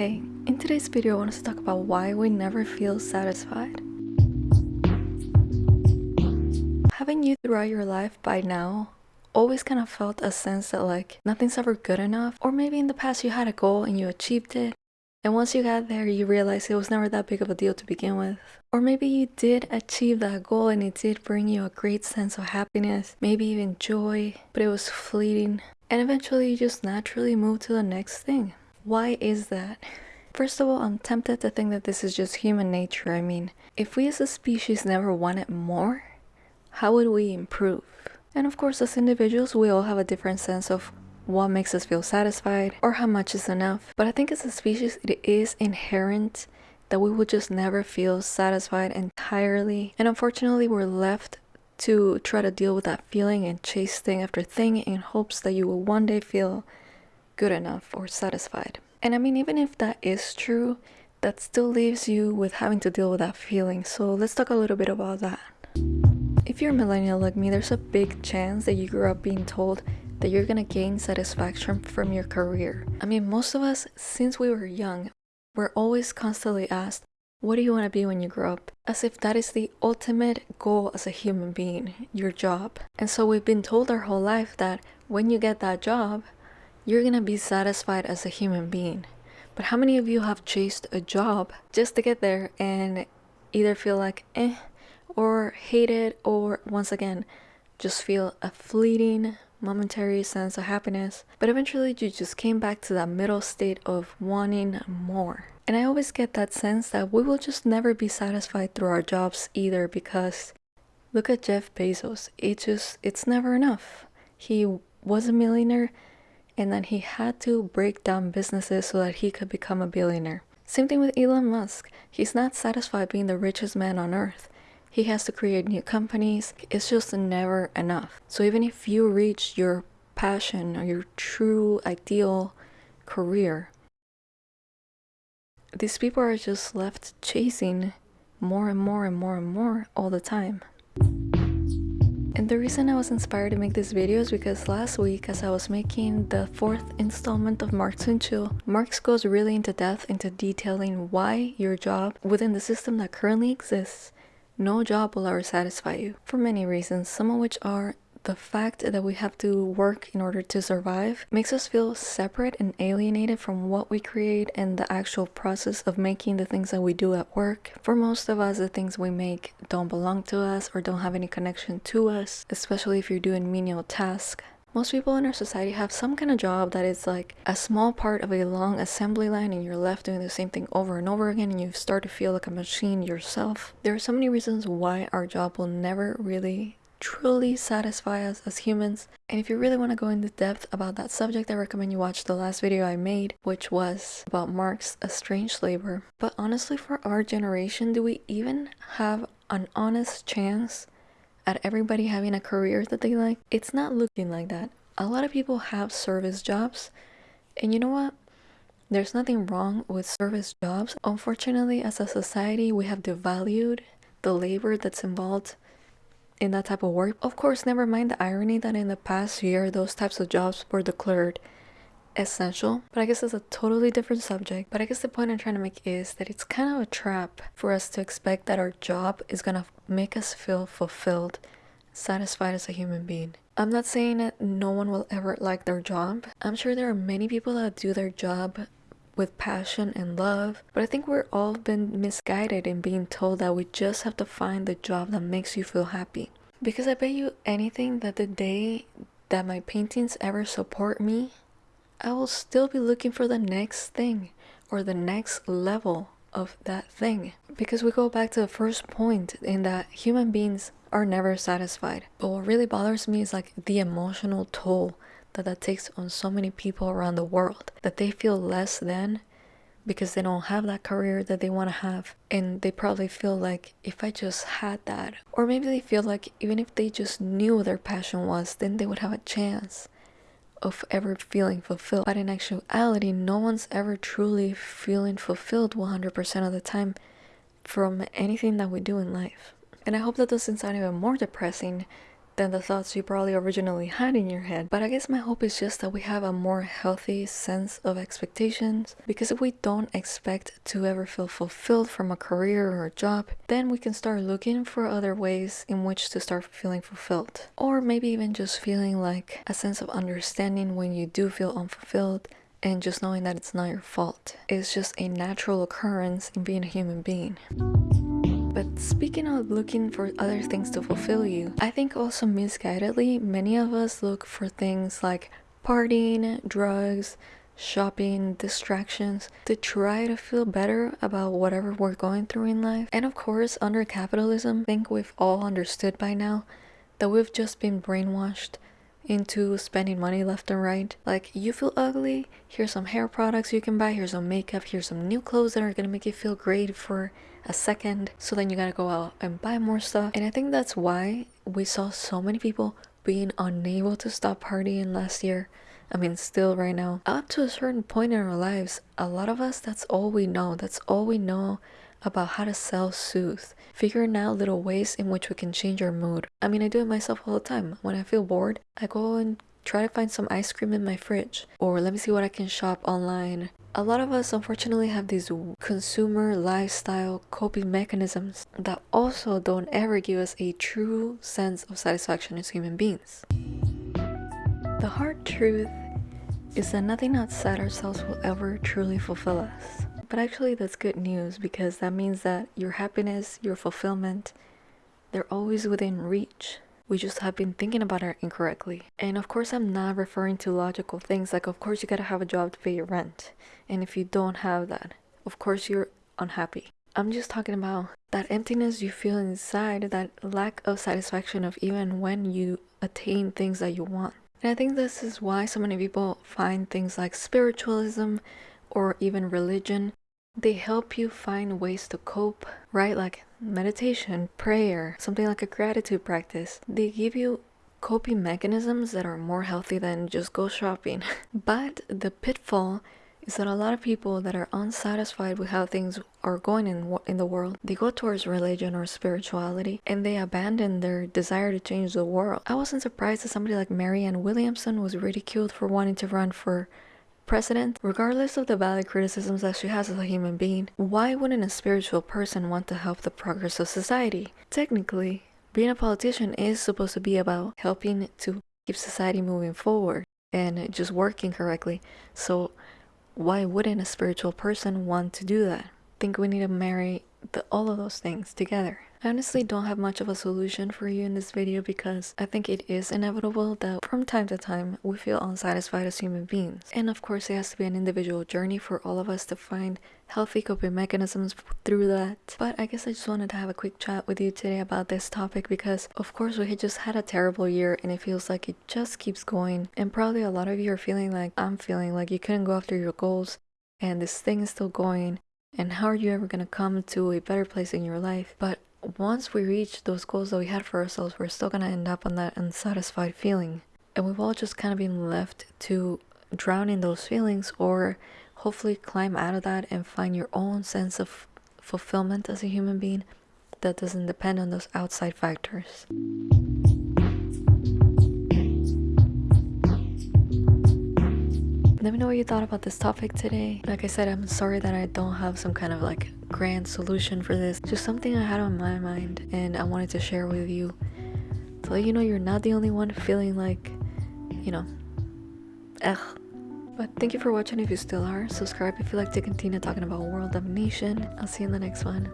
Hey, in today's video I want to talk about why we never feel satisfied. Haven't you throughout your life by now always kind of felt a sense that like nothing's ever good enough? Or maybe in the past you had a goal and you achieved it and once you got there you realized it was never that big of a deal to begin with. Or maybe you did achieve that goal and it did bring you a great sense of happiness, maybe even joy, but it was fleeting and eventually you just naturally move to the next thing. Why is that? First of all, I'm tempted to think that this is just human nature. I mean, if we as a species never wanted more, how would we improve? And of course, as individuals, we all have a different sense of what makes us feel satisfied or how much is enough. But I think as a species, it is inherent that we will just never feel satisfied entirely. And unfortunately, we're left to try to deal with that feeling and chase thing after thing in hopes that you will one day feel good enough or satisfied. And I mean, even if that is true, that still leaves you with having to deal with that feeling. So let's talk a little bit about that. If you're a millennial like me, there's a big chance that you grew up being told that you're gonna gain satisfaction from your career. I mean, most of us, since we were young, we're always constantly asked, what do you want to be when you grow up? As if that is the ultimate goal as a human being, your job. And so we've been told our whole life that when you get that job, you're gonna be satisfied as a human being. But how many of you have chased a job just to get there and either feel like eh, or hate it, or once again, just feel a fleeting momentary sense of happiness, but eventually you just came back to that middle state of wanting more. And I always get that sense that we will just never be satisfied through our jobs either because look at Jeff Bezos. It just, it's never enough. He was a millionaire and then he had to break down businesses so that he could become a billionaire. Same thing with Elon Musk. He's not satisfied being the richest man on earth. He has to create new companies. It's just never enough. So even if you reach your passion or your true ideal career, these people are just left chasing more and more and more and more all the time. And the reason I was inspired to make this video is because last week as I was making the fourth installment of and Chill, Marx goes really into depth into detailing why your job within the system that currently exists, no job will ever satisfy you for many reasons, some of which are the fact that we have to work in order to survive makes us feel separate and alienated from what we create and the actual process of making the things that we do at work. For most of us, the things we make don't belong to us or don't have any connection to us, especially if you're doing menial tasks. Most people in our society have some kind of job that is like a small part of a long assembly line and you're left doing the same thing over and over again and you start to feel like a machine yourself. There are so many reasons why our job will never really truly satisfy us as humans. And if you really want to go into depth about that subject, I recommend you watch the last video I made, which was about Marx, estranged labor. But honestly, for our generation, do we even have an honest chance at everybody having a career that they like? It's not looking like that. A lot of people have service jobs, and you know what? There's nothing wrong with service jobs. Unfortunately, as a society, we have devalued the labor that's involved in that type of work. Of course, never mind the irony that in the past year, those types of jobs were declared essential. But I guess it's a totally different subject. But I guess the point I'm trying to make is that it's kind of a trap for us to expect that our job is gonna make us feel fulfilled, satisfied as a human being. I'm not saying that no one will ever like their job. I'm sure there are many people that do their job with passion and love. But I think we're all been misguided in being told that we just have to find the job that makes you feel happy. Because I bet you anything that the day that my paintings ever support me, I will still be looking for the next thing or the next level of that thing. Because we go back to the first point in that human beings are never satisfied. But what really bothers me is like the emotional toll that that takes on so many people around the world that they feel less than because they don't have that career that they want to have. And they probably feel like if i just had that or maybe they feel like even if they just knew what their passion was then they would have a chance of ever feeling fulfilled. But in actuality no one's ever truly feeling fulfilled 100% of the time from anything that we do in life. And i hope that doesn't sound even more depressing than the thoughts you probably originally had in your head. But I guess my hope is just that we have a more healthy sense of expectations because if we don't expect to ever feel fulfilled from a career or a job, then we can start looking for other ways in which to start feeling fulfilled. Or maybe even just feeling like a sense of understanding when you do feel unfulfilled and just knowing that it's not your fault. It's just a natural occurrence in being a human being. But speaking of looking for other things to fulfill you, I think also misguidedly, many of us look for things like partying, drugs, shopping, distractions to try to feel better about whatever we're going through in life. And of course, under capitalism, I think we've all understood by now that we've just been brainwashed into spending money left and right. Like, you feel ugly, here's some hair products you can buy, here's some makeup, here's some new clothes that are gonna make you feel great for a second so then you gotta go out and buy more stuff and i think that's why we saw so many people being unable to stop partying last year I mean, still right now, up to a certain point in our lives, a lot of us, that's all we know. That's all we know about how to self soothe, figuring out little ways in which we can change our mood. I mean, I do it myself all the time. When I feel bored, I go and try to find some ice cream in my fridge, or let me see what I can shop online a lot of us unfortunately have these consumer lifestyle coping mechanisms that also don't ever give us a true sense of satisfaction as human beings. The hard truth is that nothing outside ourselves will ever truly fulfill us. But actually that's good news because that means that your happiness, your fulfillment, they're always within reach we just have been thinking about it incorrectly. And of course, I'm not referring to logical things like, of course, you gotta have a job to pay your rent. And if you don't have that, of course, you're unhappy. I'm just talking about that emptiness you feel inside, that lack of satisfaction of even when you attain things that you want. And I think this is why so many people find things like spiritualism or even religion they help you find ways to cope, right? Like meditation, prayer, something like a gratitude practice. They give you coping mechanisms that are more healthy than just go shopping. but the pitfall is that a lot of people that are unsatisfied with how things are going in in the world, they go towards religion or spirituality and they abandon their desire to change the world. I wasn't surprised that somebody like Marianne Williamson was ridiculed for wanting to run for president, regardless of the valid criticisms that she has as a human being, why wouldn't a spiritual person want to help the progress of society? Technically, being a politician is supposed to be about helping to keep society moving forward and just working correctly. So why wouldn't a spiritual person want to do that? Think we need to marry all of those things together. I honestly don't have much of a solution for you in this video because I think it is inevitable that from time to time we feel unsatisfied as human beings. And of course it has to be an individual journey for all of us to find healthy coping mechanisms through that. But I guess I just wanted to have a quick chat with you today about this topic because of course we had just had a terrible year and it feels like it just keeps going. And probably a lot of you are feeling like I'm feeling like you couldn't go after your goals and this thing is still going and how are you ever going to come to a better place in your life but once we reach those goals that we had for ourselves, we're still gonna end up on that unsatisfied feeling. And we've all just kind of been left to drown in those feelings or hopefully climb out of that and find your own sense of fulfillment as a human being that doesn't depend on those outside factors. Let me know what you thought about this topic today. Like I said, I'm sorry that I don't have some kind of like grand solution for this. Just something I had on my mind and I wanted to share with you. To let you know you're not the only one feeling like, you know, ugh. But thank you for watching if you still are. Subscribe if you like to continue talking about world domination. I'll see you in the next one.